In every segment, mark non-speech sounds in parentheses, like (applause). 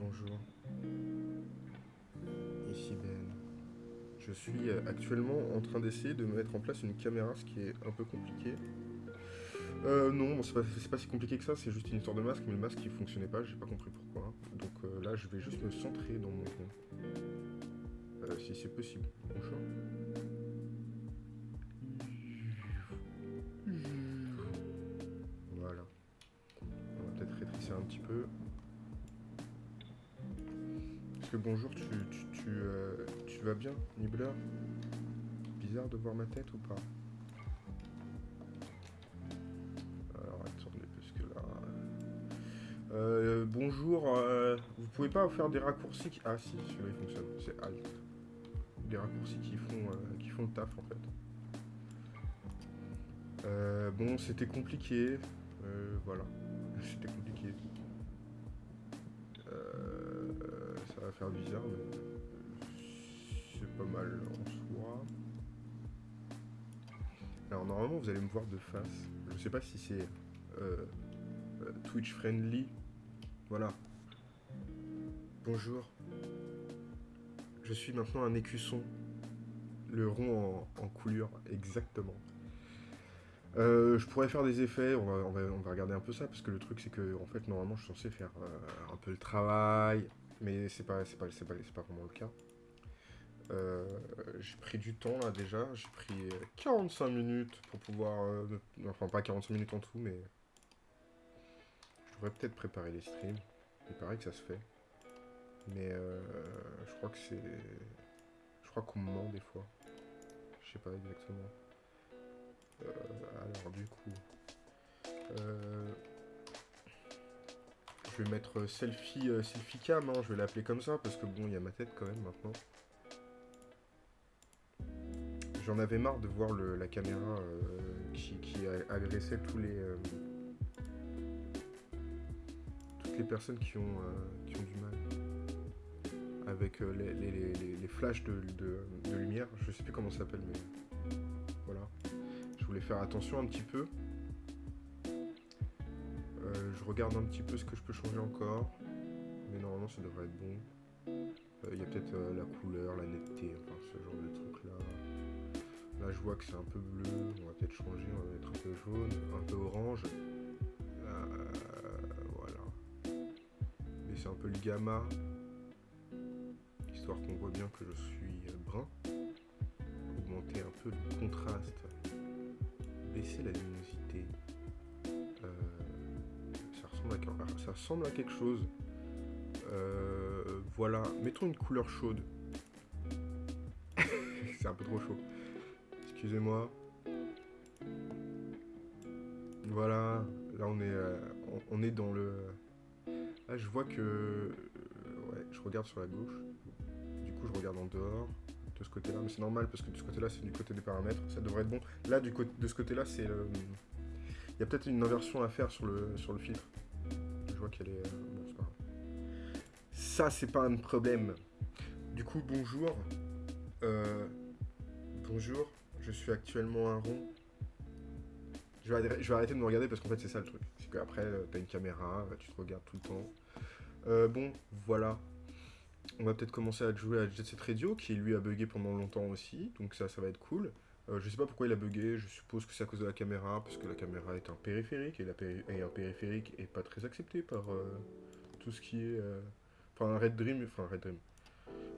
Bonjour. Ici Ben. Je suis euh, actuellement en train d'essayer de mettre en place une caméra, ce qui est un peu compliqué. Euh, non, c'est pas, si compliqué que ça, c'est juste une histoire de masque, mais le masque il fonctionnait pas, j'ai pas compris pourquoi. Donc euh, là, je vais juste me centrer dans mon. Euh, si c'est possible. Bonjour. Bonjour, tu, tu, tu, euh, vas bien, Nibbler Bizarre de voir ma tête ou pas? Alors attendez, parce que là... Euh, bonjour, euh, vous pouvez pas faire des raccourcis. Ah si, celui-là il fonctionne, c'est Alt. Des raccourcis qui font, qui font le taf en fait. Bon, c'était compliqué. Voilà. (laughs) C'était compliqué. Faire bizarre, mais c'est pas mal en soi. Alors normalement, vous allez me voir de face. Je sais pas si c'est euh, euh, Twitch friendly. Voilà. Bonjour. Je suis maintenant un écusson. Le rond en, en coulure, exactement. Euh, je pourrais faire des effets, on va, on, va, on va regarder un peu ça, parce que le truc c'est que, en fait, normalement je suis censé faire un peu le travail, mais c'est pas, pas, pas, pas vraiment le cas. Euh, j'ai pris du temps là déjà, j'ai pris 45 minutes pour pouvoir... euh, enfin pas 45 minutes en tout, mais... Je devrais peut-être préparer les streams, il paraît que ça se fait. Mais euh, je crois que c'est... Je crois qu'on me ment des fois. Je sais pas exactement. Euh, alors du coup, je vais mettre selfie, euh, selfie cam, hein, je vais l'appeler comme ça parce que bon, il y a ma tête quand même maintenant. J'en avais marre de voir la caméra euh, qui, agressait tous les euh, toutes les personnes qui ont euh, du mal avec euh, les, flashs de, de- de lumière. Je sais plus comment ça s'appelle, mais voilà. Je voulais faire attention un petit peu. Regarde un petit peu ce que je peux changer encore. Mais normalement ça devrait être bon. Euh, Il y a peut-être euh, la couleur, la netteté, ce genre de trucs là. Là je vois que c'est un peu bleu, on va peut-être changer, on va mettre un peu jaune, un peu orange. Euh, voilà. Baisser un peu le gamma. Histoire qu'on voit bien que je suis brun. Augmenter un peu le contraste baisser la luminosité. Ça ressemble à quelque chose. Euh, voilà, mettons une couleur chaude. (laughs) C'est un peu trop chaud. Excusez-moi. Voilà, là on est, euh, dans le... Là je vois que... euh, ouais, je regarde sur la gauche. Du coup je regarde en dehors de ce côté-là, mais c'est normal parce que de ce côté-là, c'est du côté des paramètres, ça devrait être bon. Là, de ce côté-là, c'est. Il y a peut-être une inversion à faire sur le, sur le filtre. Euh. Ça, c'est pas un problème. Du coup, bonjour. Euh, Bonjour, je suis actuellement un rond. Je vais, arrêter- de me regarder parce qu'en fait, c'est ça le truc. C'est qu'après, euh, t'as une caméra, euh, tu te regardes tout le temps. Bon, voilà. On va peut-être commencer à jouer à Jet Set Radio, qui lui a bugué pendant longtemps aussi, donc ça, ça va être cool. Euh, je sais pas pourquoi il a bugué, je suppose que c'est à cause de la caméra, parce que la caméra est un périphérique, et, un périphérique est pas très accepté par euh, tout ce qui est... euh, Enfin, Red Dream, enfin Red Dream.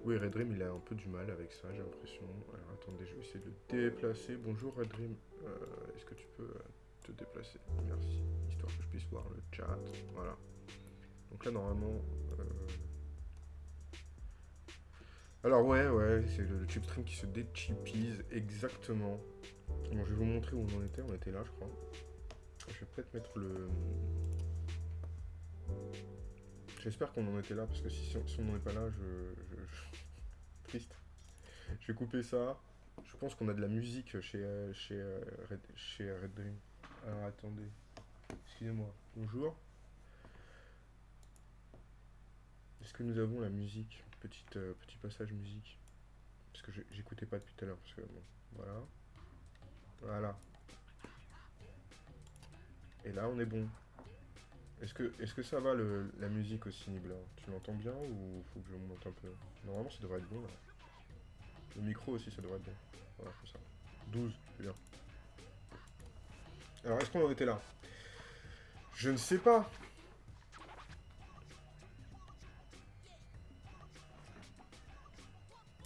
Oui, Red Dream, il a un peu du mal avec ça, j'ai l'impression. Alors attendez, je vais essayer de le déplacer. Bonjour Red Dream, est-ce que tu peux te déplacer? Merci, histoire que je puisse voir le chat. Voilà. Donc là, normalement... alors ouais, ouais, c'est le, chip stream qui se déchipise exactement. Bon, je vais vous montrer où on en était. On était là, je crois. Je vais peut-être mettre le... J'espère qu'on en était là, parce que si, on n'en est pas là, je... (laughs) Triste. Je vais couper ça. Je pense qu'on a de la musique chez, euh, chez, euh, chez Red Dream. Alors attendez. Excusez-moi. Bonjour. Est-ce que nous avons la musique? Euh, Petit passage musique. Parce que j'écoutais pas depuis tout à l'heure. Parce que bon, voilà. Voilà. Et là, on est bon. Est-ce que, est que ça va le, la musique aussi, Nibla Tu l'entends bien ou faut que je monte un peu? Normalement, ça devrait être bon. Le micro aussi, ça devrait être bon. Voilà, comme ça. 12, c'est bien. Alors, est-ce qu'on en était là? Je ne sais pas.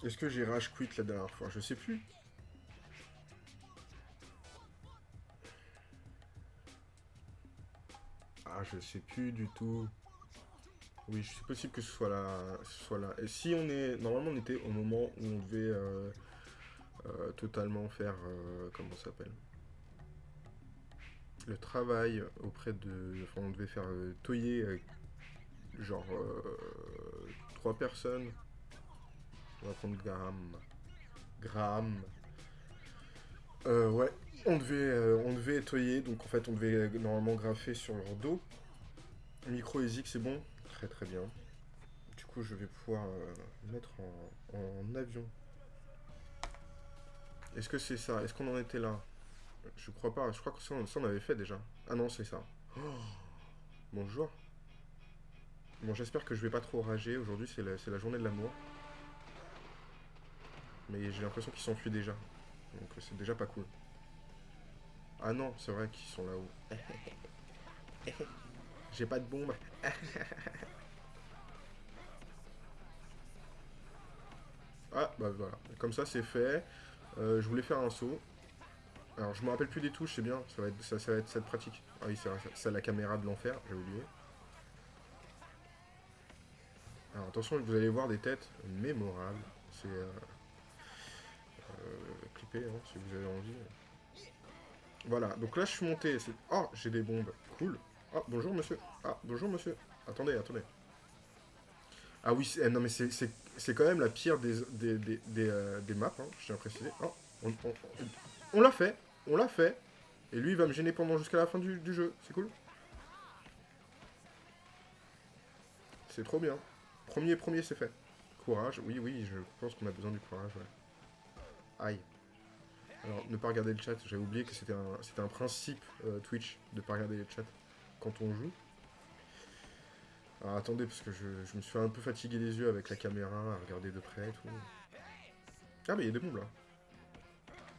Est-ce que j'ai rage quit la dernière fois? Je sais plus. Ah, je sais plus du tout. Oui, c'est possible que ce soit là. soit là. Et si on est... Normalement, on était au moment où on devait euh, euh, totalement faire... Euh, comment ça s'appelle? Le travail auprès de... Enfin, on devait faire toyer genre trois personnes. On va prendre Graham. Graham. ouais, on devait, on devait toyer, donc en fait on devait normalement graffer sur leur dos. Micro ESIC c'est bon Très très bien. Du coup je vais pouvoir mettre en, avion. Est-ce que c'est ça? Est-ce qu'on en était là? Je crois pas, je crois que ça, on avait fait déjà. Ah non c'est ça. Oh Bonjour. Bon j'espère que je vais pas trop rager. Aujourd'hui c'est la journée de l'amour. Mais j'ai l'impression qu'ils s'enfuient déjà. Donc c'est déjà pas cool. Ah non, c'est vrai qu'ils sont là-haut. (laughs) J'ai pas de bombe. (laughs) ah, bah voilà. Comme ça, c'est fait. Euh, je voulais faire un saut. Alors, je me rappelle plus des touches, c'est bien. Ça va, être, ça, cette pratique. Ah oui, c'est la caméra de l'enfer, j'ai oublié. Alors, attention, vous allez voir des têtes mémorables. C'est... Euh, euh, clipper, hein, si vous avez envie. Voilà, donc là, je suis monté. Oh, j'ai des bombes. Cool. Ah, bonjour monsieur. Ah, bonjour monsieur. Attendez, attendez. Ah oui, eh, non mais c'est quand même la pire des, des, des, des, euh, maps, hein, je tiens à préciser. Oh, on, l'a fait, on l'a fait. Et lui, il va me gêner pendant jusqu'à la fin du, jeu. C'est cool. C'est trop bien. Premier, premier, c'est fait. Courage, oui, oui, je pense qu'on a besoin du courage. Aïe. Alors, ne pas regarder le chat, j'avais oublié que c'était un, principe euh, Twitch de ne pas regarder le chat quand on joue. Alors attendez, parce que je, me suis un peu fatigué les yeux avec la caméra, à regarder de près et tout. Ah mais il y a des bombes là.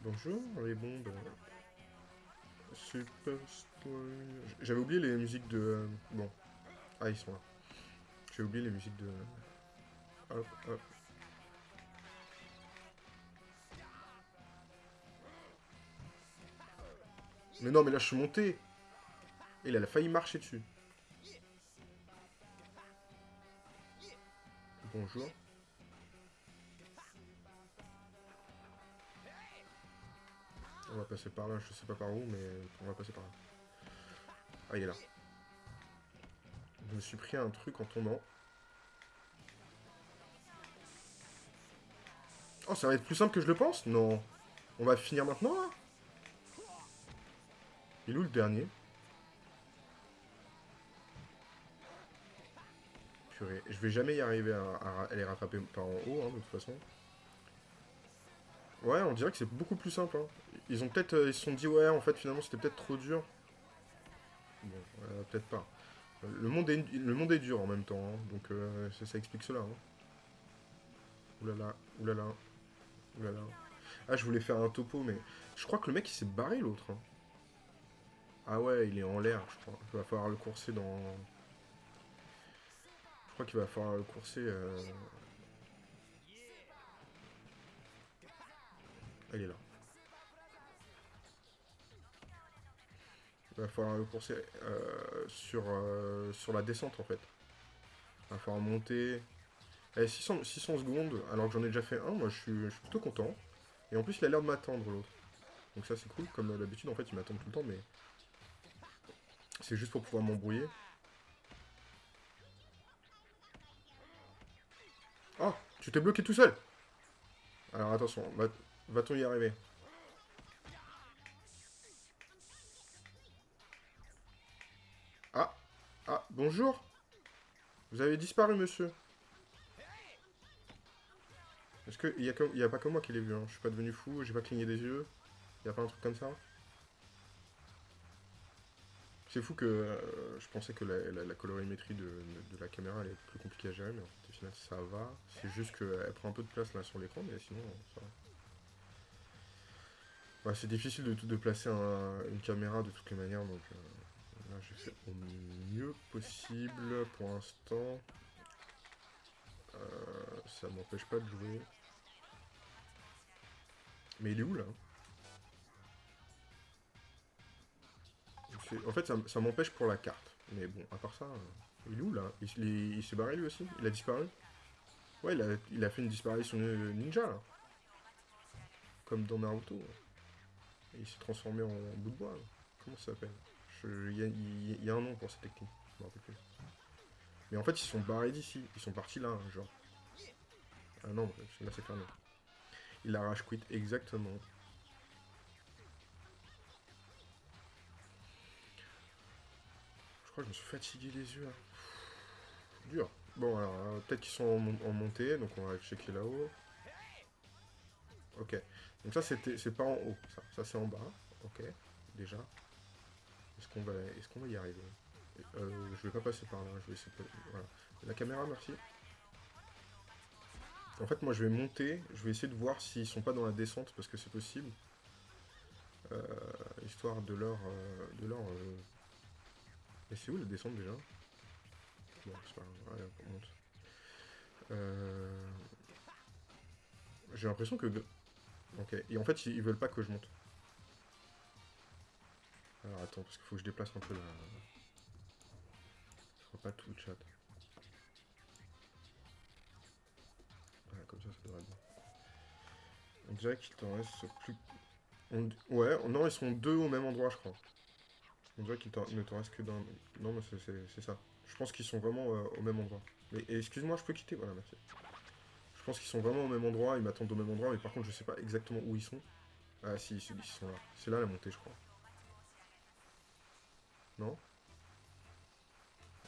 Bonjour les bombes. Super J'avais oublié les musiques de... Euh, bon. Ah ils sont là. J'ai oublié les musiques de... Hop, hop. Mais non mais là je suis monté il a failli marcher dessus. Bonjour. On va passer par là, je sais pas par où, mais on va passer par là. Ah, il est là. Je me suis pris un truc en tombant. Oh, ça va être plus simple que je le pense? Non. On va finir maintenant, là? Il est où le dernier Je vais jamais y arriver à, les rattraper par en haut, hein, de toute façon. Ouais, on dirait que c'est beaucoup plus simple. Hein. Ils ont peut-être, euh, ils se sont dit, ouais, en fait, finalement, c'était peut-être trop dur. Bon, peut-être pas. Le monde, est, le monde est dur en même temps, hein. donc euh, ça, explique cela. Oulala, oulala, oulala. Ah, je voulais faire un topo, mais je crois que le mec, il s'est barré, l'autre. Ah ouais, il est en l'air, je crois. Il va falloir le courser dans crois qu'il va falloir le courser. Euh... Elle est là. Il va falloir le courser euh, sur, euh, sur la descente en fait. Il va falloir monter. 600, eh, 600 secondes, alors que j'en ai déjà fait un, moi je suis, je suis plutôt content. Et en plus il a l'air de m'attendre l'autre. Donc ça c'est cool, comme d'habitude en fait il m'attend tout le temps, mais c'est juste pour pouvoir m'embrouiller. Oh, tu t'es bloqué tout seul. Alors attention, va-t-on y arriver? Ah Ah, bonjour. Vous avez disparu, monsieur. Est-ce qu'il n'y a, a pas que moi qui l'ai vu, hein? Je suis pas devenu fou, j'ai pas cligné des yeux. Il a pas un truc comme ça? C'est fou que euh, je pensais que la, la- colorimétrie de, de la caméra allait être plus compliquée à gérer, mais en fait, au final, ça va. C'est juste qu'elle prend un peu de place là sur l'écran, mais sinon, ça va. Ouais, c'est difficile de, de placer un- une caméra de toutes les manières, donc euh, là, j'ai fait au mieux possible pour l'instant. Euh, ça m'empêche pas de jouer. Mais il est où là? En fait, ça, m'empêche pour la carte. Mais bon, à part ça, euh, il est où là? Il, il est- il s'est barré lui aussi? Il a disparu? Ouais, il a, il a fait une disparition ninja là. Comme dans Naruto. Il s'est transformé en bout de bois. Comment ça s'appelle? Je- Il y, a- il y a un nom pour cette technique. Je me rappelle plus. Mais en fait, ils sont barrés d'ici. Ils sont partis là, hein, genre. Ah non, là c'est fermé. Il a rage quit, exactement. Je me suis fatigué les yeux. là. Dur. Bon, alors, euh, peut-être qu'ils sont en, mon- en montée, donc on va checker là-haut. Ok. Donc ça, c'est pas en haut. Ça, c'est en bas. Ok. Déjà. Est-ce qu'on va, qu'on va y arriver? Euh, Je vais pas passer par là. Je vais essayer. Voilà. La caméra, merci. En fait, moi, je vais monter. Je vais essayer de voir s'ils sont pas dans la descente, parce que c'est possible. Euh, histoire de leur... euh, de leur... Mais c'est où la descente déjà? Bon, c'est pas grave. On monte. Euh, J'ai l'impression que... Ok. Et en fait, ils veulent pas que je monte. Alors attends, parce qu'il faut que je déplace un peu la... Je vois pas tout le chat. Voilà, comme ça, ça devrait être bon. On dirait qu'il t'en reste plus... Ouais, non, ils sont deux au même endroit, je crois. On dirait qu'il ne t'en reste que d'un... Non, mais c'est- ça. Je pense qu'ils sont vraiment euh, au même endroit. Mais excuse-moi, je peux quitter Voilà, merci. Je pense qu'ils sont vraiment au même endroit, ils m'attendent au même endroit, mais par contre, je sais pas exactement où ils sont. Ah si, ils sont là. C'est là la montée, je crois. Non?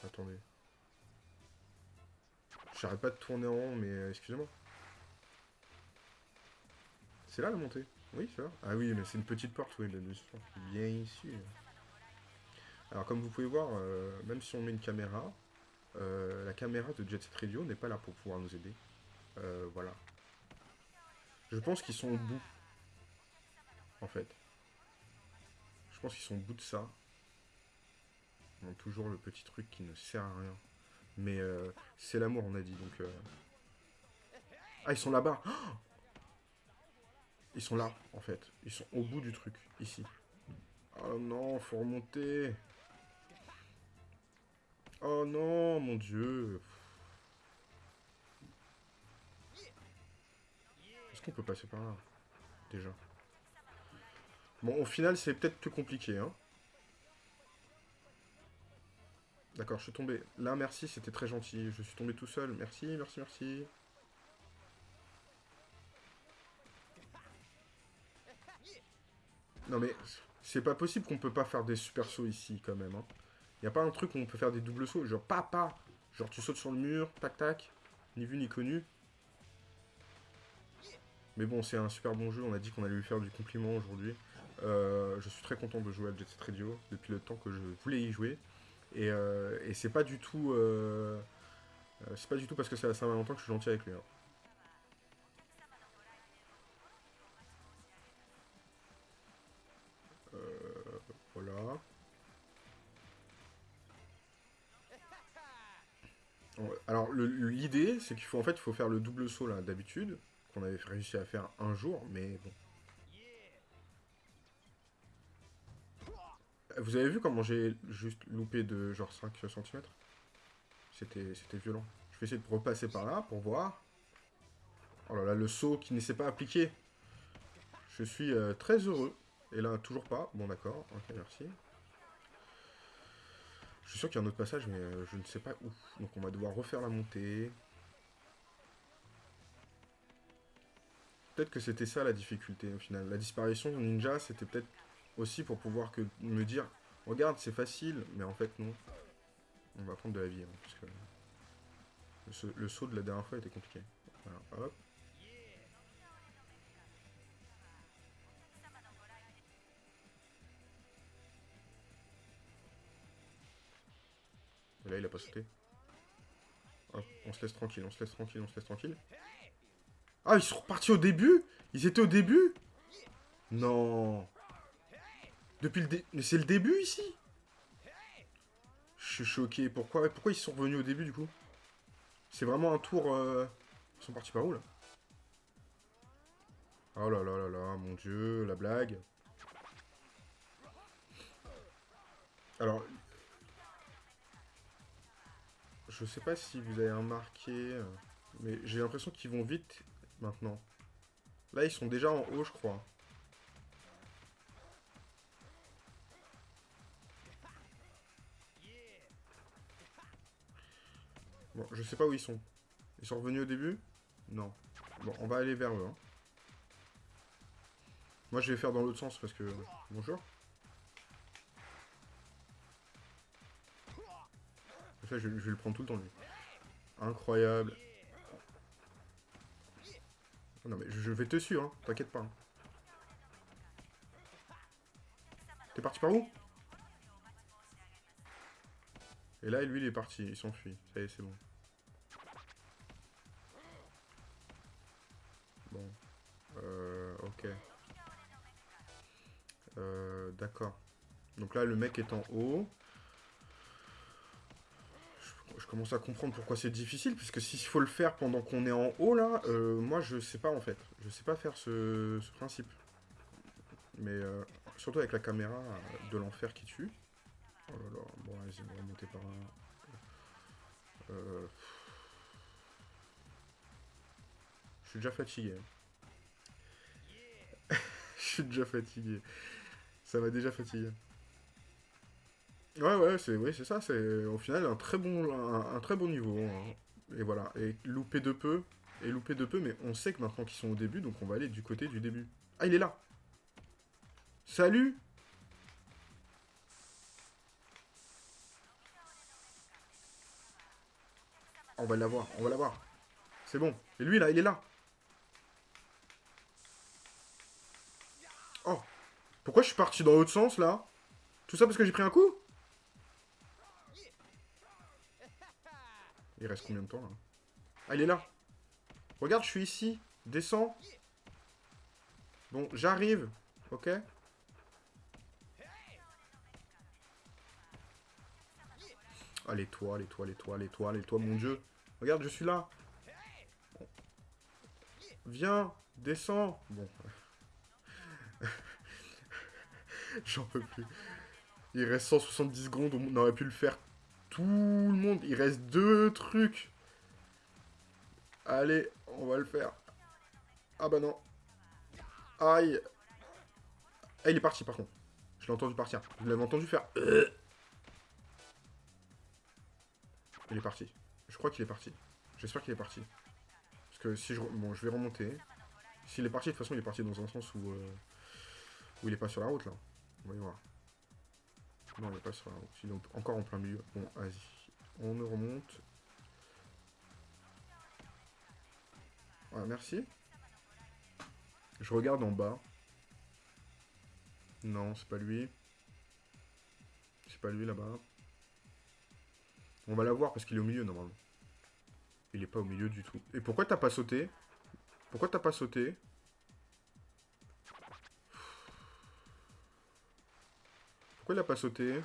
Attendez. J'arrête pas de tourner en rond, mais euh, excusez-moi. C'est là la montée? Oui, c'est là. Ah oui, mais c'est une petite porte, oui, bien sûr. Bien ici. Alors, comme vous pouvez voir, euh, même si on met une caméra, euh, la caméra de Jet Set Radio n'est pas là pour pouvoir nous aider. Euh, voilà. Je pense qu'ils sont au bout. En fait. Je pense qu'ils sont au bout de ça. Ont toujours le petit truc qui ne sert à rien. Mais euh, c'est l'amour, on a dit. Donc, Ah, ils sont là-bas. Ils sont là, en fait. Ils sont au bout du truc, ici. Oh non, faut remonter. Oh non, mon dieu. Est-ce qu'on peut passer par là Déjà? Bon, au final, c'est peut-être plus compliqué, hein. D'accord, je suis tombé. Là, merci, c'était très gentil. Je suis tombé tout seul. Merci, merci, merci. Non mais, c'est pas possible qu'on peut pas faire des super sauts ici, quand même. Hein. Y a pas un truc où on peut faire des doubles sauts, genre papa Genre tu sautes sur le mur, tac tac, ni vu ni connu. Mais bon, c'est un super bon jeu, on a dit qu'on allait lui faire du compliment aujourd'hui. Euh, je suis très content de jouer à Jet Set Radio depuis le temps que je voulais y jouer. Et, euh, et c'est pas du tout... euh, c'est pas du tout parce que c'est la Saint-Valentin que je suis gentil avec lui. hein. L'idée c'est qu'il faut en fait il faut faire le double saut là d'habitude qu'on avait réussi à faire un jour mais bon. Vous avez vu comment j'ai juste loupé de genre 5 cm C'était violent. Je vais essayer de repasser par là pour voir. Oh là là, le saut qui ne s'est pas appliqué. Je suis euh, très heureux. Et là, toujours pas. Bon, d'accord. Ok, merci. Je suis sûr qu'il y a un autre passage, mais euh, je ne sais pas où. Donc on va devoir refaire la montée. Peut-être que c'était ça la difficulté au final. La disparition de ninja, c'était peut-être aussi pour pouvoir me dire regarde, c'est facile, mais en fait non. On va prendre de la vie, hein, parce que le saut de la dernière fois était compliqué. Voilà, hop. Il a pas sauté. On se laisse tranquille, on se laisse tranquille, on se laisse tranquille. Ah, ils sont repartis au début? Ils étaient au début? Non. Depuis le dé... Mais c'est le début, ici? Je suis choqué. Pourquoi Pourquoi ils sont revenus au début, du coup? C'est vraiment un tour... euh, Ils sont partis par où, là? Oh là là là là, mon dieu, la blague. Alors... Je sais pas si vous avez remarqué... euh, Mais j'ai l'impression qu'ils vont vite maintenant. Là, ils sont déjà en haut, je crois. Bon, je sais pas où ils sont. Ils sont revenus au début? Non. Bon, on va aller vers eux. hein. Moi, je vais faire dans l'autre sens parce que... Bonjour. Je, vais le prendre tout le temps, lui. Incroyable. Non mais je, je vais te suivre, hein. t'inquiète pas. hein. T'es parti par où? Et là, lui, il est parti, il s'enfuit. Ça y est, c'est bon. Bon. Euh, ok. Euh, d'accord. Donc là, le mec est en haut. Je, commence à comprendre pourquoi c'est difficile, puisque s'il faut le faire pendant qu'on est en haut, là, euh, moi, je sais pas, en fait. Je sais pas faire ce, principe. Mais euh, surtout avec la caméra euh, de l'enfer qui tue. Oh là là, bon, on va remonter par là. Euh, Je suis déjà fatigué. (laughs) Je suis déjà fatigué. Ça m'a déjà fatigué. Ouais, ouais, c'est ça. C'est au final un très bon, un, très bon niveau. hein. Et voilà. Et louper de peu. Et louper de peu, mais on sait que maintenant qu'ils sont au début, donc on va aller du côté du début. Ah, il est là Salut On va l'avoir, on va l'avoir. C'est bon. Et lui, là, il est là. Oh. Pourquoi je suis parti dans l'autre sens, là? Tout ça parce que j'ai pris un coup? Il reste combien de temps, là Ah, il est là. Regarde, je suis ici. Descends. Bon, j'arrive. Ok les toits, les toits, les toits, mon dieu. Regarde, je suis là. Viens, descends. Bon. (laughs) J'en peux plus. Il reste 170 secondes, on aurait pu le faire tout le monde. Il reste deux trucs. Allez, on va le faire. Ah bah non. Aïe. Ah, il est parti par contre. Je l'ai entendu partir. Vous l'avez entendu faire. Il est parti. Je crois qu'il est parti. J'espère qu'il est parti. Parce que si je... Bon, je vais remonter. S'il est parti, de toute façon, il est parti dans un sens où... euh, Où il est pas sur la route, là. Voyons voir. Non, il est pas sur la encore en plein milieu. Bon, vas-y. On ne remonte. Voilà, merci. Je regarde en bas. Non, c'est pas lui. C'est pas lui là-bas. On va la voir parce qu'il est au milieu normalement. Il est pas au milieu du tout. Et pourquoi t'as pas sauté? Pourquoi t'as pas sauté? Pourquoi il a pas sauté?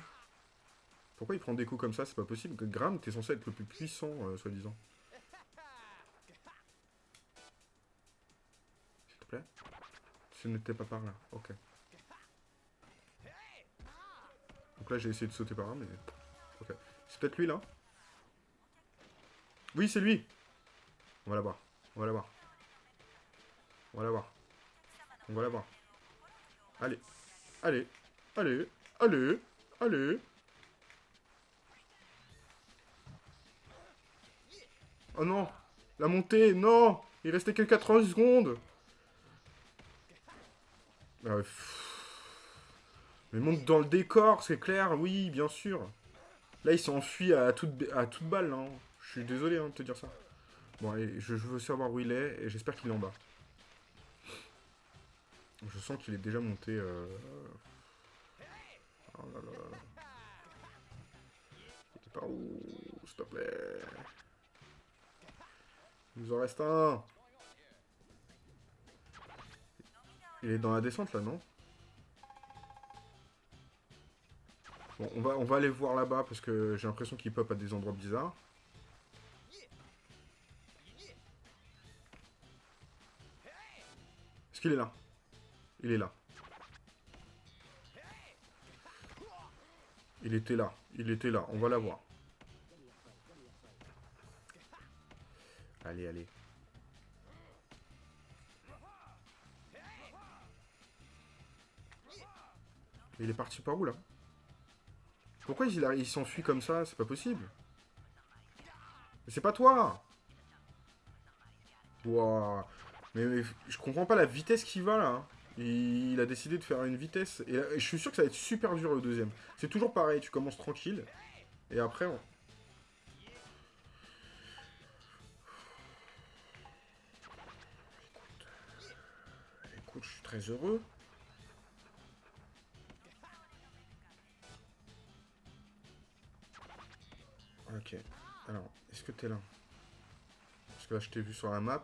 Pourquoi il prend des coups comme ça? C'est pas possible. Graham, t'es censé être le plus puissant, euh, soi-disant. S'il te plaît Ce n'était pas par là. Ok. Donc là, j'ai essayé de sauter par là, mais... Ok. C'est peut-être lui, là? Oui, c'est lui On va l'avoir. On va l'avoir. On va l'avoir. On va l'avoir. Allez. Allez. Allez. Allez. Allez. Oh non La montée, non Il restait que 90 secondes Ah. Mais monte dans le décor, c'est clair, oui, bien sûr. Là, il s'est enfui à toute, à toute balle, hein. Je suis désolé hein, de te dire ça. Bon, allez, je, je veux savoir où il est, et j'espère qu'il est en bas. Je sens qu'il est déjà monté... euh, Oh là où S'il te plaît? Il nous en reste un. Il est dans la descente là, non? Bon, on va, on va aller voir là-bas parce que j'ai l'impression qu'il pop à des endroits bizarres. Est-ce qu'il est là? Il est là. Il était là. Il était là. On va la voir. Allez, allez. Il est parti par où, là? Pourquoi il, il s'enfuit comme ça? C'est pas possible. C'est pas toi mais, je comprends pas la vitesse qu'il va, là. Il, a décidé de faire une vitesse. Et, je suis sûr que ça va être super dur, le deuxième. C'est toujours pareil, tu commences tranquille. Et après, on... Écoute, je suis très heureux. Ok. Alors, est-ce que t'es là? Parce que là, je t'ai vu sur la map.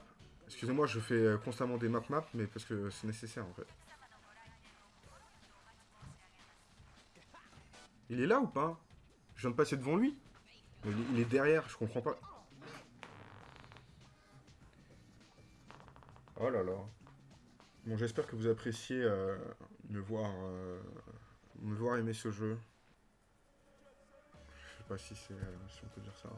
Excusez-moi, je fais euh, constamment des map-map, mais parce que c'est nécessaire, en fait. Il est là ou pas? Je viens de passer devant lui il est derrière, je comprends pas. Oh là là. Bon, j'espère que vous appréciez euh, me voir euh, me voir aimer ce jeu. Je sais pas si c'est si on peut dire ça.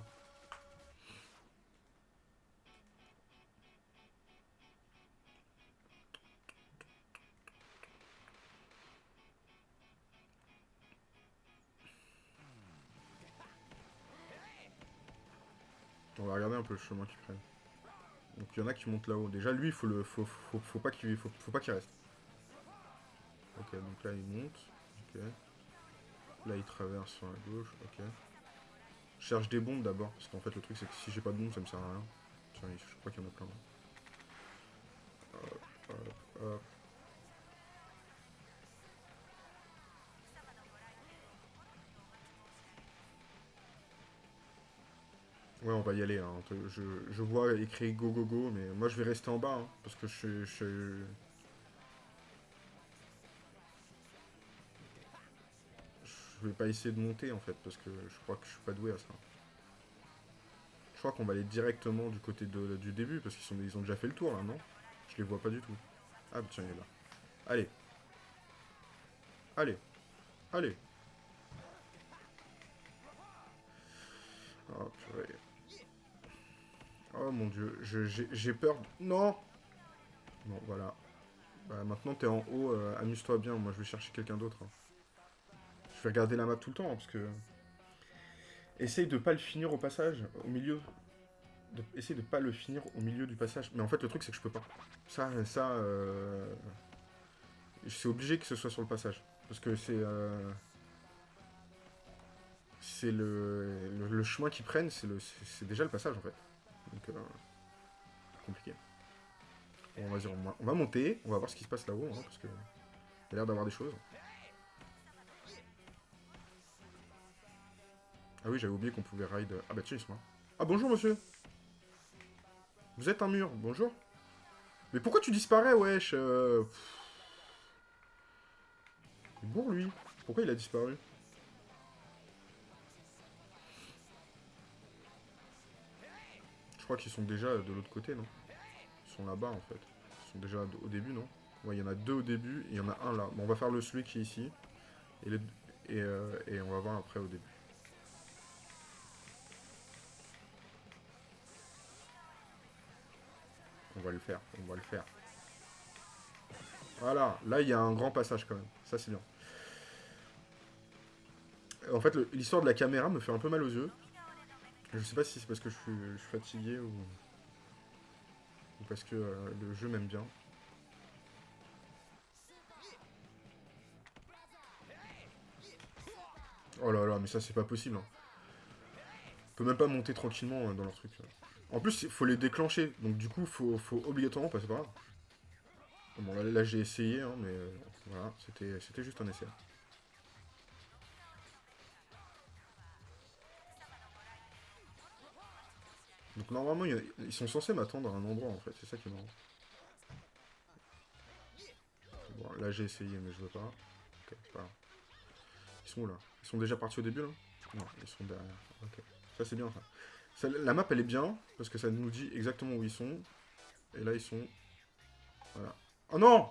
On va regarder un peu le chemin qu'ils prennent. Donc il y en a qui montent là-haut. Déjà lui, il faut le, faut, pas qu'il faut, pas qu'il reste. Ok, donc là il monte. Là il traverse sur la gauche. Cherche des bombes d'abord, parce qu'en fait le truc c'est que si j'ai pas de bombes ça me sert à rien. Je crois qu'il y en a plein. Hop, hop, hop. Ouais, on va y aller. Hein. Je, vois écrit go go go, mais moi je vais rester en bas, hein, parce que je, je... Je vais pas essayer de monter en fait, parce que je crois que je suis pas doué à ça. Je crois qu'on va aller directement du côté du début, parce qu'ils ils ont déjà fait le tour là, non? Je les vois pas du tout. Ah tiens, il est là. Allez. Allez. Allez. Oh purée. Oh mon dieu, j'ai peur... Non Bon, voilà. Bah, maintenant, t'es en haut, euh, amuse-toi bien. Moi, je vais chercher quelqu'un d'autre. Hein. Je vais regarder la map tout le temps, hein, parce que... Essaye de pas le finir au passage, au milieu. Essaye de pas le finir au milieu du passage. Mais en fait, le truc, c'est que je peux pas. Ça, ça... Euh... C'est obligé que ce soit sur le passage. Parce que c'est... Euh... C'est le... le... chemin qu'ils prennent, c'est le... déjà le passage, en fait. Donc, euh, compliqué. Bon, vas-y, on, va monter, on va voir ce qui se passe là-haut, hein, parce que il a l'air d'avoir des choses. Ah oui, j'avais oublié qu'on pouvait ride... Ah bah tiens, ils sont là. Ah bonjour, monsieur Vous êtes un mur, bonjour Mais pourquoi tu disparais, wesh euh... Bourre, lui. Pourquoi il a disparu? Je crois qu'ils sont déjà de l'autre côté, non? Ils sont là-bas, en fait. Ils sont déjà au début, non? Ouais, il y en a deux au début, il y en a un là. Bon, on va faire le celui qui est ici. Et, euh, et, on va voir après au début. On va le faire, on va le faire. Voilà, là il y a un grand passage quand même. Ça c'est bien. En fait, l'histoire de la caméra me fait un peu mal aux yeux. Je sais pas si c'est parce que je suis, fatigué ou... ou parce que euh, le jeu m'aime bien. Oh là là, mais ça c'est pas possible. Hein. On peut même pas monter tranquillement euh, dans leur truc. En plus, il faut les déclencher. Donc du coup, faut, faut obligatoirement passer par là. Bon, là, j'ai essayé, hein, mais euh, voilà, c'était juste un essai. Donc normalement, ils sont censés m'attendre à un endroit, en fait. C'est ça qui est marrant. Bon, là, j'ai essayé, mais je veux pas. Ok, c'est pas. Ils sont où, là? Ils sont déjà partis au début, là? Non, ils sont derrière. Ok. Ça, c'est bien, ça. La map, elle est bien, parce que ça nous dit exactement où ils sont. Et là, ils sont... Voilà. Oh non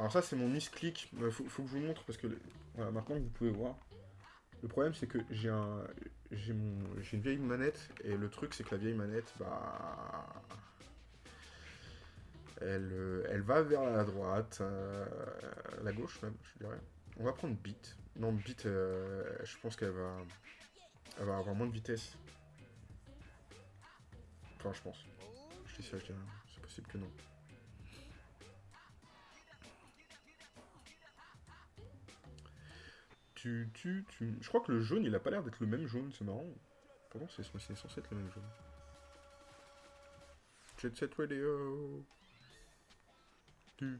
alors ça, c'est mon misclick. Il euh, faut, que je vous montre parce que voilà, maintenant vous pouvez voir. Le problème, c'est que j'ai un, j'ai une vieille manette et le truc, c'est que la vieille manette, bah, elle, euh, va vers la droite, euh, la gauche même, je dirais. On va prendre Bit. Non, Bit, je pense qu'elle va, elle va avoir moins de vitesse. Enfin, je pense. Je dis ça, c'est possible que non. Tu, tu, tu... Je crois que le jaune, il a pas l'air d'être le même jaune, c'est marrant. Pourtant, c'est censé être le même jaune. Jet Set Radio. Tu...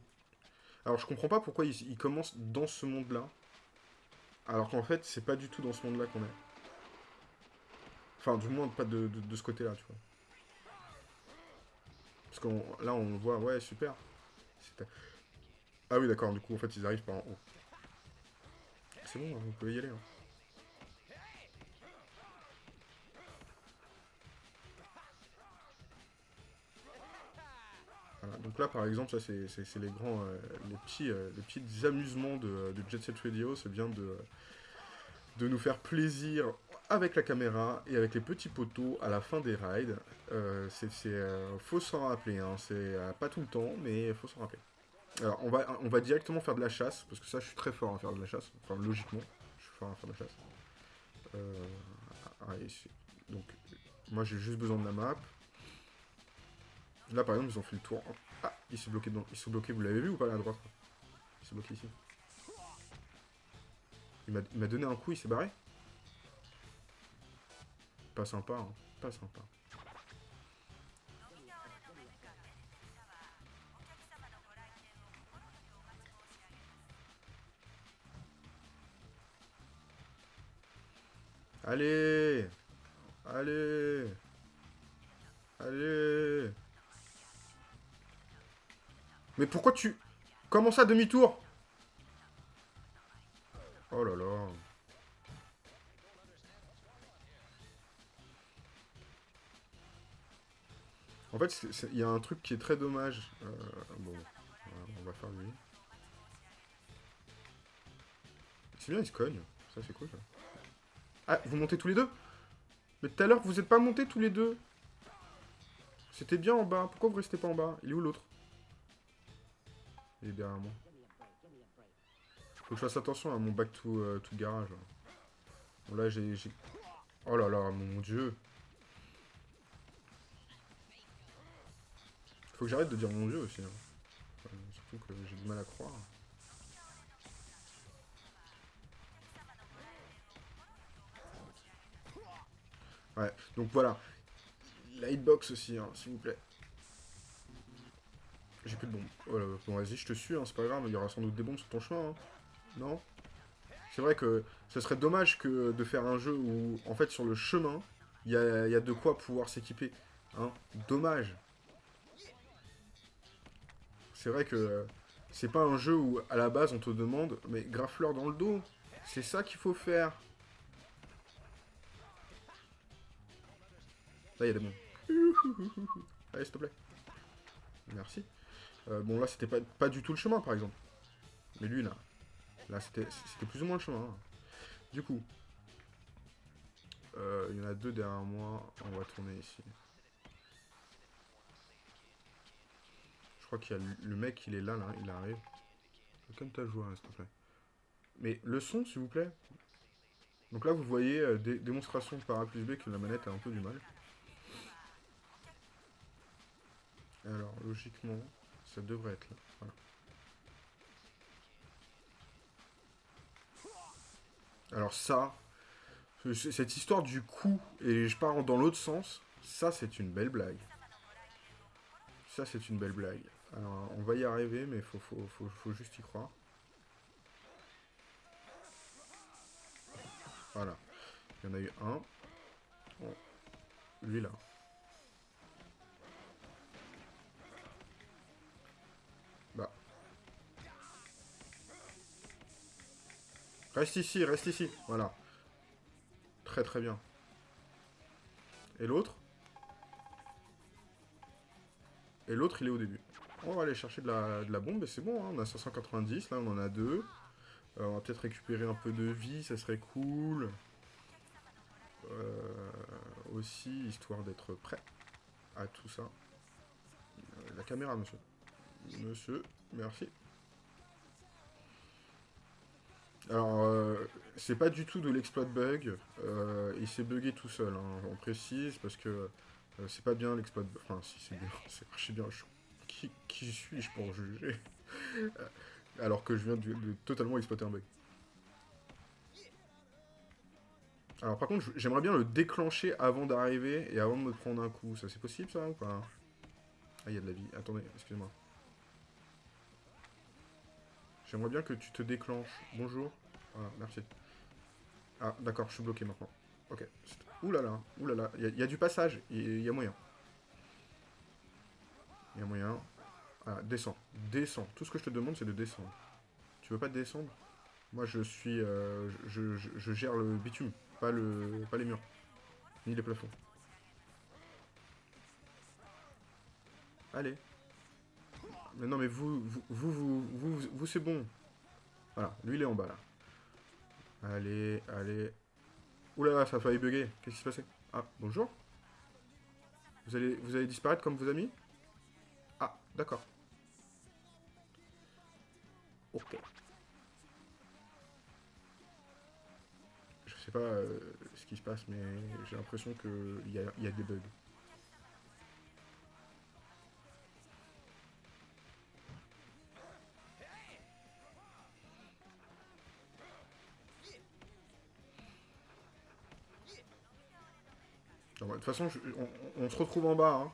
Alors, je comprends pas pourquoi il, commence dans ce monde-là. Alors qu'en fait, c'est pas du tout dans ce monde-là qu'on est. Enfin, du moins, pas de, de, ce côté-là, tu vois. Parce que là, on voit, ouais, super. Ah oui, d'accord, du coup, en fait, ils arrivent par en haut c'est bon, vous pouvez y aller. Hein. Voilà, donc là par exemple, ça c'est les grands, euh, les petits, euh, les petits amusements de, de, Jet Set Radio, c'est bien de, de nous faire plaisir avec la caméra et avec les petits poteaux à la fin des rides. Euh, c'est faut s'en rappeler, hein. c'est pas tout le temps, mais faut s'en rappeler. Alors, on va, on va directement faire de la chasse, parce que ça, je suis très fort à faire de la chasse. Enfin, logiquement, je suis fort à faire de la chasse. Euh, ah, donc, moi, j'ai juste besoin de la map. Là, par exemple, ils ont fait le tour. Ah, il s'est bloqué dedans. Ils sont bloqués, vous l'avez vu ou pas, là, à droite Il s'est bloqué ici. Il m'a donné un coup, il s'est barré? Pas sympa, hein. Pas sympa. Allez Allez Allez Mais pourquoi tu... Comment ça, demi-tour? Oh là là En fait, il y a un truc qui est très dommage. Euh, bon, on va faire lui. C'est bien, il se cogne. Ça, c'est cool, ça. Ah, vous montez tous les deux? Mais tout à l'heure, vous n'êtes pas montés tous les deux C'était bien en bas. Pourquoi vous restez pas en bas? Il est où l'autre? Il est derrière moi. Faut que je fasse attention à mon back to, euh, garage. Bon, là, j'ai... Oh là là, mon dieu Faut que j'arrête de dire mon dieu aussi. Hein. surtout que j'ai du mal à croire. Ouais, donc voilà. La hitbox aussi, hein, s'il vous plaît. J'ai plus de bombes. Voilà, bon, vas-y, je te suis, hein, c'est pas grave, il y aura sans doute des bombes sur ton chemin. Hein. Non? C'est vrai que ce serait dommage que de faire un jeu où, en fait, sur le chemin, il y a, de quoi pouvoir s'équiper. Dommage. C'est vrai que c'est pas un jeu où, à la base, on te demande, mais graffe-leur dans le dos. C'est ça qu'il faut faire. Là, il y a des bons. Allez, s'il te plaît. Merci. Euh, bon, là, c'était pas, pas du tout le chemin, par exemple. Mais lui, là. Là, c'était plus ou moins le chemin. Hein. Du coup. Euh, il y en a deux derrière moi. On va tourner ici. Je crois qu'il y a le mec, il est là, là. Il arrive. Comme ta joie, s'il te plaît. Mais le son, s'il vous plaît. Donc là, vous voyez, euh, démonstration par A plus B que la manette a un peu du mal. Alors, logiquement, ça devrait être là. Alors ça, cette histoire du coup, et je pars dans l'autre sens, ça c'est une belle blague. Ça c'est une belle blague. Alors, on va y arriver, mais faut, faut, juste y croire. Voilà. Il y en a eu un. Lui, là. Bah. Reste ici, reste ici. Voilà. Très très bien. Et l'autre? Et l'autre, il est au début. On va aller chercher de la, bombe, et c'est bon, hein. on a 590, là on en a deux. Euh, on va peut-être récupérer un peu de vie, ça serait cool. Euh, aussi, histoire d'être prêt à tout ça. Euh, la caméra, monsieur. Monsieur, merci. Alors, c'est pas du tout de l'exploit bug. il s'est bugué tout seul, hein, on précise, parce que c'est pas bien l'exploit bug. Enfin, si, c'est bien, (laughs) c'est bien. Qui, qui suis-je pour juger? Alors que je viens de totalement exploiter un bug. Alors par contre, j'aimerais bien le déclencher avant d'arriver et avant de me prendre un coup. Ça, c'est possible, ça, ou pas? Ah, il y a de la vie. Attendez, excusez-moi. J'aimerais bien que tu te déclenches. Bonjour. Voilà, merci. Ah, d'accord, je suis bloqué maintenant. Ok. Ouh là là, ouh là là. Il y, a du passage, il y, a moyen. Il y a moyen. Ah, descends. Descends. Tout ce que je te demande, c'est de descendre. Tu veux pas descendre? Moi, je suis... Euh, je gère le bitume. Pas, le, pas les murs. Ni les plafonds. Allez. Mais non, mais vous, vous, vous, vous, vous, c'est bon. Voilà, lui il est en bas là. Allez, allez. Oulala, ça a failli bugger. Qu'est-ce qui s'est passé? Ah, bonjour. Vous allez, vous allez disparaître comme vos amis? Ah, d'accord. Ok. sais pas euh, ce qui se passe, mais j'ai l'impression qu'il y a, y a des bugs. Toute façon, on, se retrouve en bas. Hein.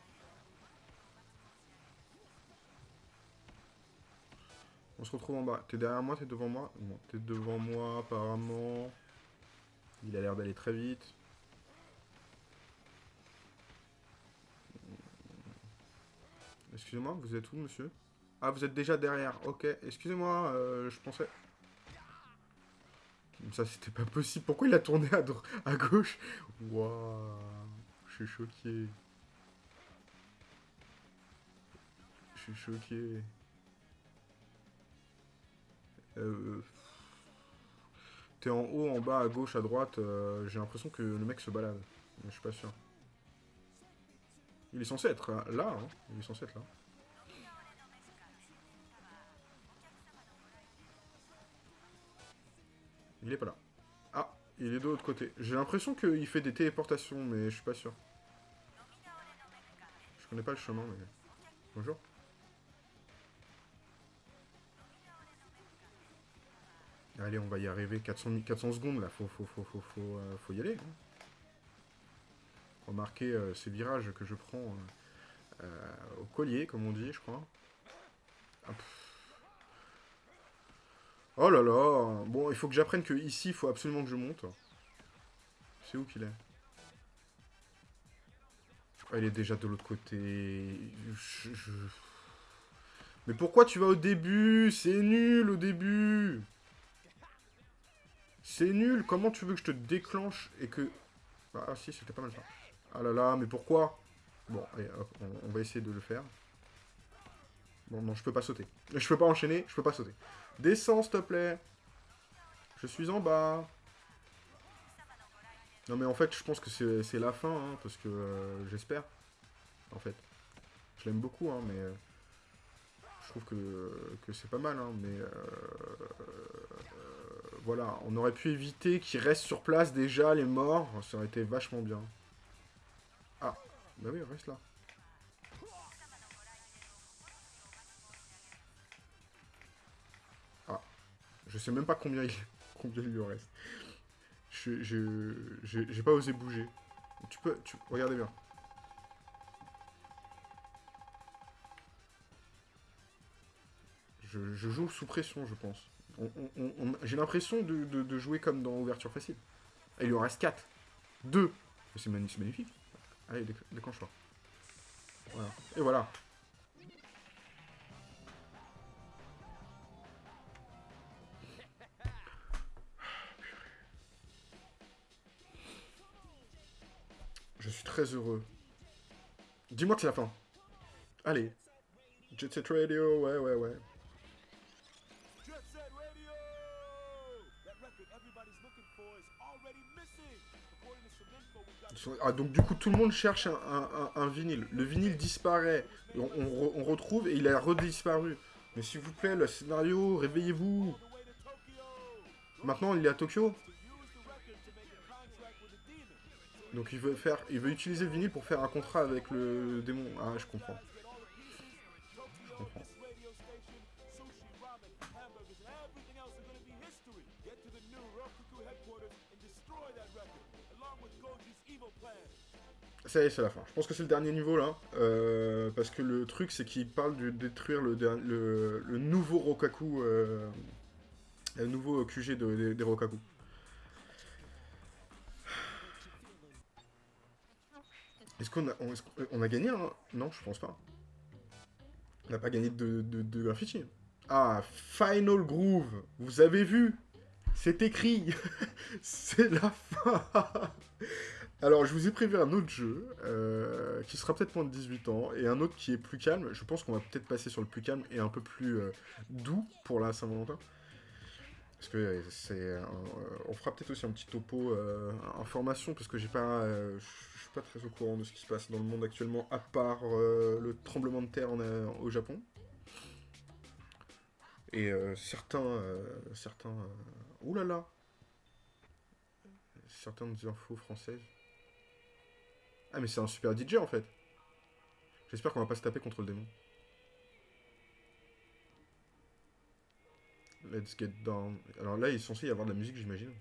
On se retrouve en bas. T'es derrière moi, t'es devant moi? Non, t'es devant moi apparemment. Il a l'air d'aller très vite. Excusez-moi, vous êtes où, monsieur? Ah, vous êtes déjà derrière. Ok, excusez-moi, euh, je pensais... Ça, c'était pas possible. Pourquoi il a tourné à, à gauche? Waouh, je suis choqué. Je suis choqué. Euh en haut, en bas, à gauche, à droite, euh, j'ai l'impression que le mec se balade. Je suis pas sûr. Il est censé être là, hein. Il est censé être là. Il est pas là. Il est de l'autre côté. J'ai l'impression qu'il fait des téléportations, mais je suis pas sûr. Je connais pas le chemin, mais... Bonjour. Allez, on va y arriver. 400, 400 secondes, là. Faut, euh, y aller. Hein. Remarquez euh, ces virages que je prends euh, au collier, comme on dit, je crois. Ah, oh là là Bon, il faut que j'apprenne que ici, il faut absolument que je monte. C'est où qu'il est, ah, Il est déjà de l'autre côté. Mais pourquoi tu vas au début? C'est nul au début c'est nul, comment tu veux que je te déclenche et que... Ah si, c'était pas mal ça. Ah là là, mais pourquoi? Bon, allez, hop, on, va essayer de le faire. Bon, non, je peux pas sauter. Je peux pas enchaîner, je peux pas sauter. Descends, s'il te plaît. Je suis en bas. Non, mais en fait, je pense que c'est la fin, hein, parce que euh, j'espère. En fait. Je l'aime beaucoup, hein, mais... Euh, je trouve que, c'est pas mal, hein, mais... Euh, voilà, on aurait pu éviter qu'ils restent sur place déjà, les morts. Ça aurait été vachement bien. Ah, bah oui, reste là. Je sais même pas combien il, (laughs) combien il lui reste. Je, j'ai pas osé bouger. Tu peux, tu, regardez bien. Je, je joue sous pression, je pense. J'ai l'impression de, jouer comme dans Ouverture Facile. Il lui en reste 4. 2. C'est magnifique. Allez, déclenche-toi. Voilà. Et voilà. Très heureux. Dis-moi que c'est la fin. Allez. Jet Set Radio, ouais, ouais, ouais. Ah, donc du coup, tout le monde cherche un, vinyle. Le vinyle disparaît, on, retrouve et il a redisparu. Mais s'il vous plaît, le scénario, réveillez-vous. Maintenant, il est à Tokyo. Donc il veut faire, il veut utiliser le vinyle pour faire un contrat avec le démon. Ah, je comprends. Je comprends. Ça y est, c'est la fin. Je pense que c'est le dernier niveau, là. Euh, parce que le truc, c'est qu'il parle de détruire le, le, nouveau Rokaku. Euh, le nouveau QG des Rokaku. Est-ce qu'on a, on, a gagné un... Non, je pense pas. On n'a pas gagné de, graffiti. Ah, Final Groove. Vous avez vu? C'est écrit. (laughs) c'est la fin. Alors, je vous ai prévu un autre jeu, euh, qui sera peut-être moins de 18 ans, et un autre qui est plus calme. Je pense qu'on va peut-être passer sur le plus calme et un peu plus euh, doux pour la Saint-Valentin. Parce que euh, c'est... on fera peut-être aussi un petit topo information, parce que j'ai pas... très au courant de ce qui se passe dans le monde actuellement, à part le tremblement de terre au Japon. Et certains... certains... oulala Certaines infos françaises ah, mais c'est un super DJ, en fait. J'espère qu'on va pas se taper contre le démon. Let's get down. Alors là, il est censé y avoir de la musique, j'imagine.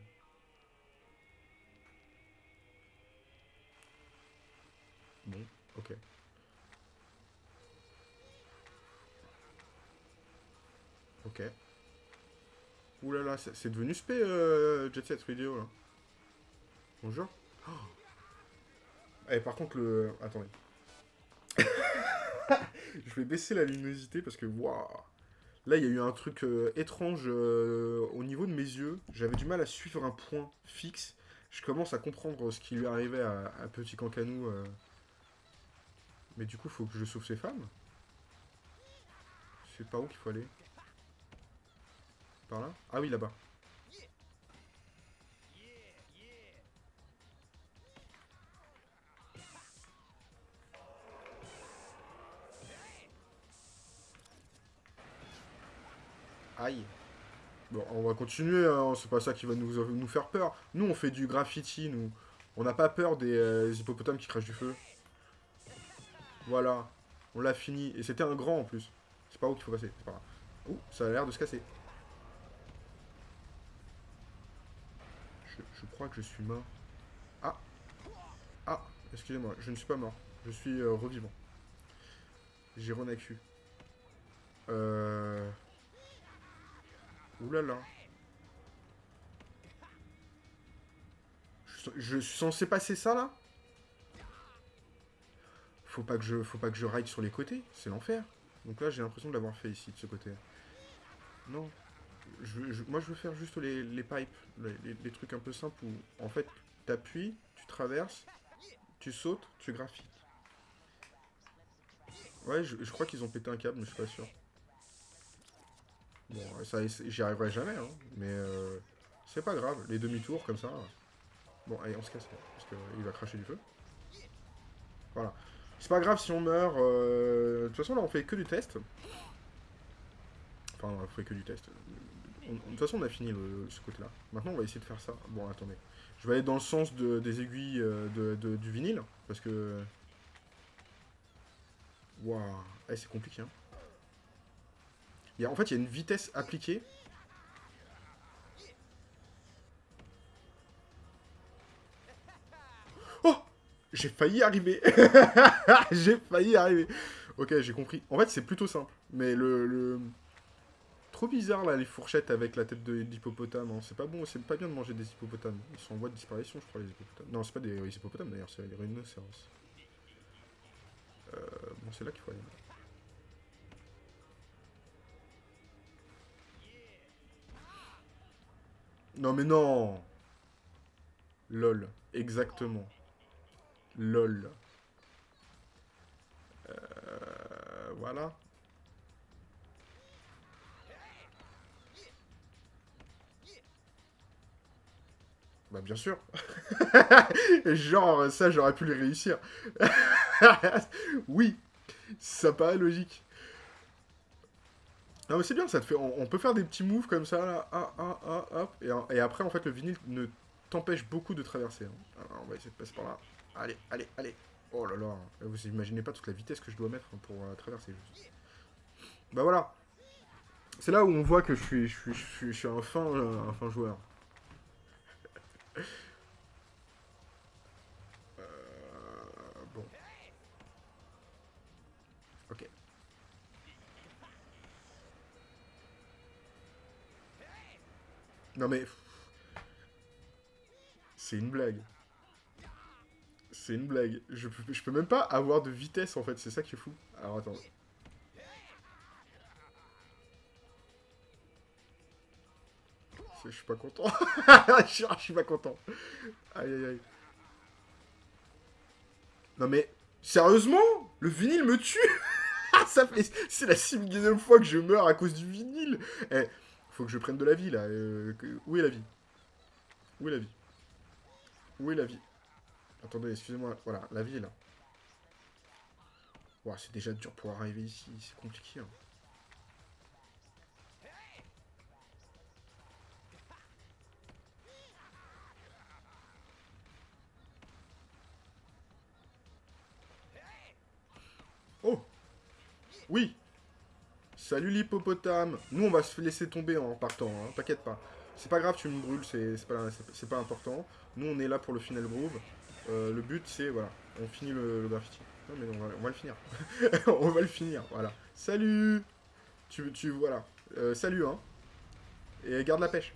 Bon, ok. Ok. Ouh là là, c'est devenu spé, euh, Jet Set Radio, là. Bonjour. Oh eh, par contre, le... Attendez. (laughs) je vais baisser la luminosité parce que, waouh Là, il y a eu un truc euh, étrange euh, au niveau de mes yeux. J'avais du mal à suivre un point fixe. Je commence à comprendre ce qui lui arrivait à, Petit Cancanou. Mais du coup, faut que je sauve ces femmes. C'est par où qu'il faut aller? Par là? Ah oui, là-bas. Aïe. Bon, on va continuer, hein. c'est pas ça qui va nous, nous faire peur. Nous, on fait du graffiti, nous. On n'a pas peur des, euh, hippopotames qui crachent du feu. Voilà. On l'a fini. Et c'était un grand, en plus. C'est pas où qu'il faut passer. Pas Ouh, ça a l'air de se casser. Je, crois que je suis mort. Ah Ah Excusez-moi, je ne suis pas mort. Je suis euh, revivant. J'ai renacu. Euh... Oulala. Je, je suis censé passer ça, là? Faut pas que je faut pas que je ride sur les côtés, c'est l'enfer. Donc là, j'ai l'impression de l'avoir fait ici, de ce côté. Non. Moi, je veux faire juste les, pipes, les, trucs un peu simples où, en fait, t'appuies, tu traverses, tu sautes, tu graffites. Ouais, je, je crois qu'ils ont pété un câble, mais je suis pas sûr. Bon, ça, j'y arriverai jamais, hein, mais euh, c'est pas grave, les demi-tours comme ça. Bon, allez, on se casse, parce qu'il va cracher du feu. Voilà. C'est pas grave si on meurt. Euh, de toute façon, là, on fait que du test. Enfin, on fait que du test. de toute façon, on a fini ce côté-là. Maintenant, on va essayer de faire ça. Bon, attendez. Je vais aller dans le sens des aiguilles euh, de, du vinyle, parce que... Waouh, eh, c'est compliqué, hein en fait, il y a une vitesse appliquée. J'ai failli arriver (laughs) J'ai failli arriver Ok, j'ai compris. En fait, c'est plutôt simple. Mais le... Trop bizarre là les fourchettes avec la tête d'hippopotame. Hein. C'est pas bon, c'est pas bien de manger des hippopotames. Ils sont en voie de disparition, je crois, les hippopotames. Non, c'est pas des hippopotames d'ailleurs, c'est des rhinocéros. Euh, bon, c'est là qu'il faut aller. Non mais non LOL, exactement. LOL. Euh, voilà. Bah bien sûr. (laughs) Genre, ça, j'aurais pu le réussir. (laughs) oui, ça paraît logique. Non mais c'est bien, ça te fait... On, peut faire des petits moves comme ça, là, ah, ah, ah, hop, et, après, en fait, le vinyle ne t'empêche beaucoup de traverser. Hein. Alors, on va essayer de passer par là. Allez, allez, allez Oh là là, vous imaginez pas toute la vitesse que je dois mettre pour euh, traverser. Bah voilà C'est là où on voit que je suis, je suis, je suis, un, fin, euh, un fin joueur. (laughs) Euh, bon. Ok. Non mais... C'est une blague. C'est une blague. Je peux, je peux même pas avoir de vitesse en fait, c'est ça qui est fou. Alors attends. Je suis pas content. (laughs) je suis pas content. Aïe aïe aïe. Non mais, sérieusement? Le vinyle me tue? (laughs) Ça. C'est la sixième fois que je meurs à cause du vinyle Eh, faut que je prenne de la vie là. Euh, où est la vie? Où est la vie? Où est la vie? Attendez, excusez-moi. Voilà, la est là. c'est déjà dur pour arriver ici. C'est compliqué. Hein. Oh Oui Salut l'hippopotame Nous, on va se laisser tomber en partant, hein. t'inquiète pas. C'est pas grave, tu me brûles, c'est pas important. Nous, on est là pour le final groove. Euh, le but, c'est, voilà, on finit le, graffiti. Non, mais on va, le finir. (laughs) on va le finir, voilà. Salut Tu, tu voilà. Euh, salut, hein. Et garde la pêche.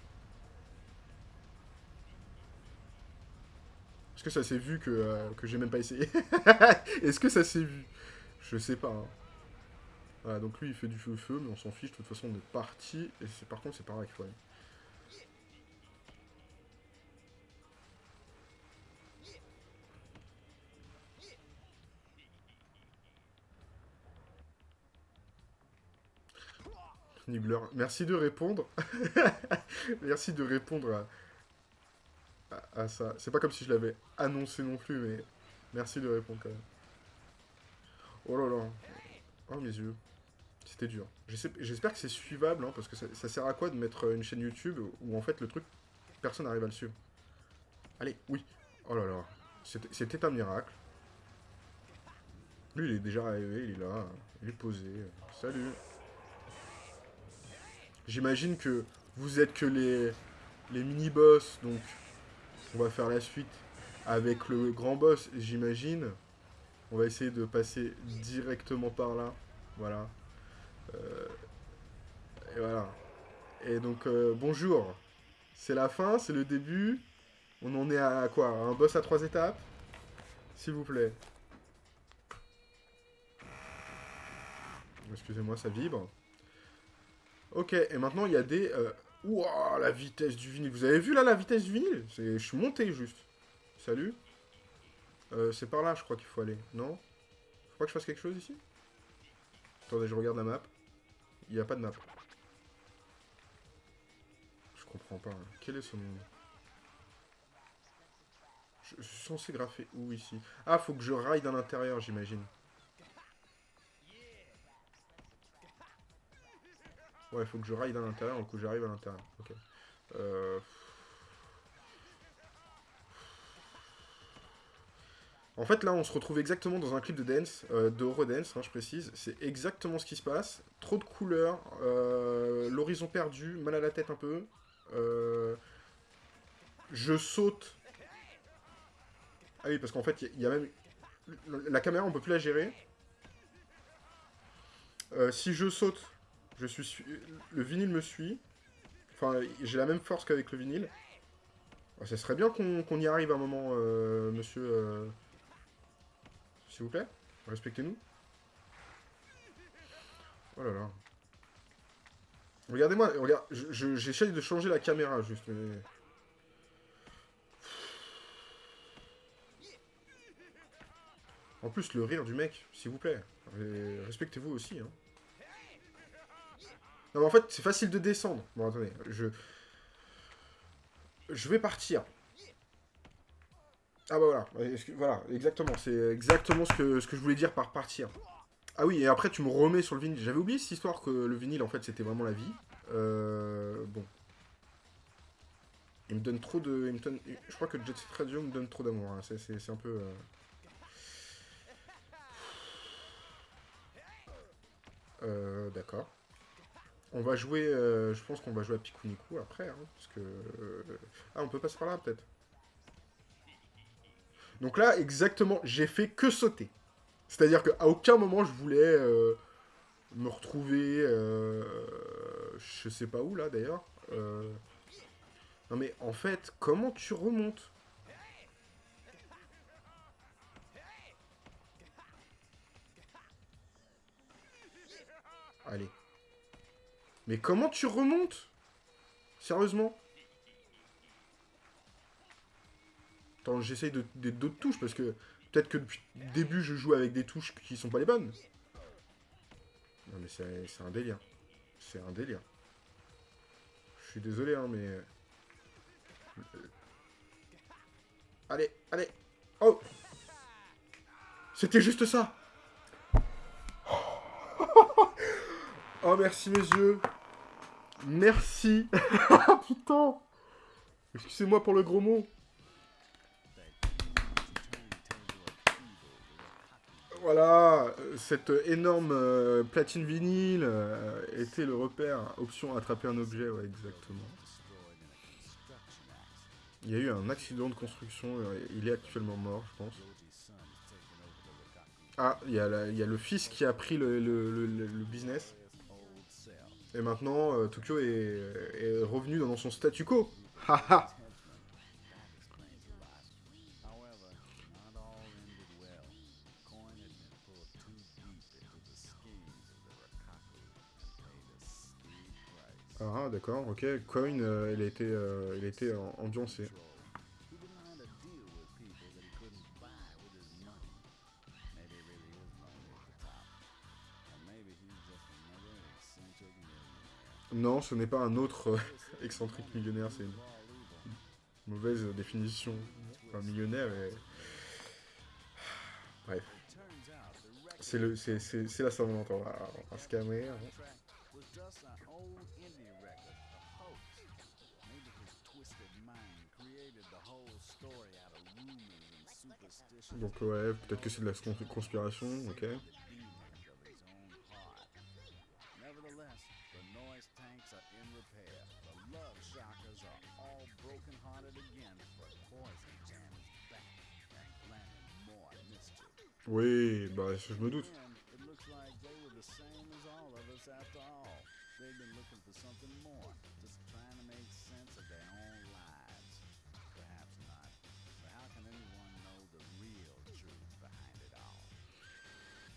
Est-ce que ça s'est vu que, euh, que j'ai même pas essayé (laughs) Est-ce que ça s'est vu? Je sais pas, hein. Voilà, donc lui, il fait du feu-feu, mais on s'en fiche. De toute façon, on est parti. Et par contre, c'est par là qu'il faut aller. Nibbler, merci de répondre. (laughs) merci de répondre à, ça. C'est pas comme si je l'avais annoncé non plus, mais merci de répondre quand même. Oh là là. Oh mes yeux. C'était dur. J'espère que c'est suivable, hein, parce que ça, sert à quoi de mettre une chaîne YouTube où en fait le truc, personne n'arrive à le suivre? Allez, oui. Oh là là. C'était un miracle. Lui, il est déjà arrivé, il est là, il est posé. Salut. J'imagine que vous êtes que les, les mini-boss, donc on va faire la suite avec le grand boss, j'imagine. On va essayer de passer directement par là. Voilà. Euh, et voilà. Et donc, euh, bonjour. C'est la fin, c'est le début. On en est à quoi? Un boss à trois étapes? S'il vous plaît. Excusez-moi, ça vibre. Ok, et maintenant il y a des... Euh... Ouah, la vitesse du vinyle. Vous avez vu là la vitesse du vinyle? Je suis monté juste. Salut. Euh, c'est par là, je crois qu'il faut aller. Non? Faut pas que je fasse quelque chose ici? Attendez, je regarde la map. Il n'y a pas de map. Je comprends pas. Hein. Quel est ce nom Je suis censé graffer où ici? Ah, faut que je raille dans l'intérieur, j'imagine. Ouais, faut que je raille dans l'intérieur, donc j'arrive à l'intérieur. Ok. Euh... En fait, là, on se retrouve exactement dans un clip de dance, euh, de Eurodance, hein, je précise. C'est exactement ce qui se passe. Trop de couleurs, euh, l'horizon perdu, mal à la tête un peu. Je saute. Ah oui, parce qu'en fait, il y, a même... La caméra, on peut plus la gérer. si je saute, Je suis... Le vinyle me suit. Enfin, j'ai la même force qu'avec le vinyle. Ah, ça serait bien qu'on y arrive un moment, euh, monsieur... Euh, s'il vous plaît, respectez-nous. Oh là là. Regardez-moi, regarde, j'essaye de changer la caméra, juste, mais... En plus, le rire du mec, s'il vous plaît. Respectez-vous aussi, hein. Non, mais en fait, c'est facile de descendre. Bon, attendez, je... Je vais partir. Ah bah voilà, voilà, exactement. C'est exactement ce que, ce que je voulais dire par partir. Ah oui, et après tu me remets sur le vinyle. J'avais oublié cette histoire que le vinyle, en fait, c'était vraiment la vie. Euh, bon. Il me donne trop de... Je crois que Jet Set Radio me donne trop d'amour. Hein. C'est un peu... Euh, euh, d'accord. On va jouer... Euh, je pense qu'on va jouer à Pikuniku après. Hein, parce que... ah, on peut passer par là, peut-être. Donc là, exactement, j'ai fait que sauter. C'est-à-dire qu'à aucun moment, je voulais euh, me retrouver... je sais pas où, là, d'ailleurs. Non mais, en fait, comment tu remontes? Allez. Mais comment tu remontes? Sérieusement? Attends, j'essaye d'autres touches, parce que peut-être que depuis le début, je joue avec des touches qui sont pas les bonnes. Non mais c'est un délire. C'est un délire. Je suis désolé, hein, mais... Allez, allez Oh C'était juste ça (laughs) Oh, merci mes yeux Merci (laughs) Putain Excusez-moi pour le gros mot. Voilà, cette énorme euh, platine vinyle euh, était le repère. Option attraper un objet, ouais, exactement. Il y a eu un accident de construction, euh, il est actuellement mort, je pense. Ah, il y, a le fils qui a pris le business. Et maintenant, euh, Tokyo est, revenu dans son statu quo. Ah, d'accord, ok. Coin, euh, il était, euh, il était ambiancé. Non, ce n'est pas un autre euh, (laughs) excentrique millionnaire, c'est une mauvaise définition. Un millionnaire et... (sighs) Bref. C'est le, c'est, la Saint-Valentin, on va, se calmer. Hein. Donc ouais, peut-être que c'est de la conspiration, ok. Oui, bah je me doute.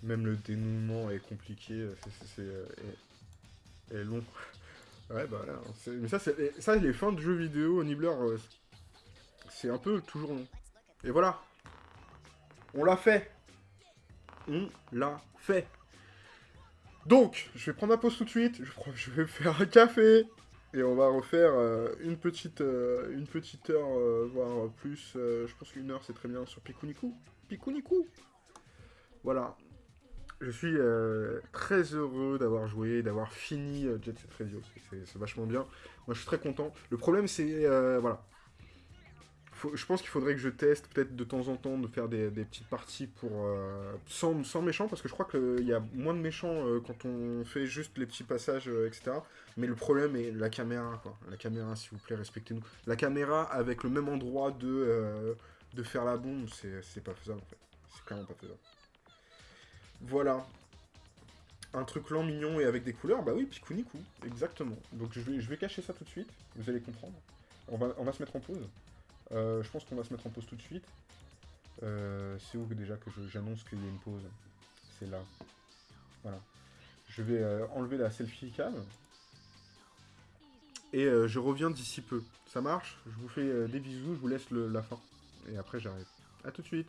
Même le dénouement est compliqué, c'est est, long. (laughs) ouais, bah là, mais ça, ça, les fins de jeux vidéo, Nibbler, euh, c'est un peu toujours long. Et voilà, on l'a fait on l'a fait. Donc, je vais prendre ma pause tout de suite, je, vais (laughs) faire un café, et on va refaire euh, une, petite, euh, une petite heure, euh, voire plus, je pense qu'une heure c'est très bien sur Pikuniku. Pikuniku Voilà. Je suis très heureux d'avoir joué, d'avoir fini Jet Set Radio, c'est vachement bien. Moi je suis très content. Le problème c'est, voilà, je pense qu'il faudrait que je teste peut-être de temps en temps de faire des, petites parties pour euh, sans, sans, méchants, parce que je crois qu'il y a moins de méchants euh, quand on fait juste les petits passages, euh, etc. Mais le problème est la caméra, quoi. La caméra, s'il vous plaît, respectez-nous. La caméra avec le même endroit de, de faire la bombe, c'est pas faisable, en fait. C'est clairement pas faisable. Voilà. un truc lent, mignon et avec des couleurs, bah oui, Pikuniku, exactement. Donc je vais, je vais cacher ça tout de suite, vous allez comprendre. On va, on va se mettre en pause. Euh, je pense qu'on va se mettre en pause tout de suite. Euh, c'est où déjà que j'annonce qu'il y a une pause? C'est là. Voilà. Je vais euh, enlever la selfie cam. Et je reviens d'ici peu. Ça marche? Je vous fais des bisous, je vous laisse la fin. Et après j'arrive. A tout de suite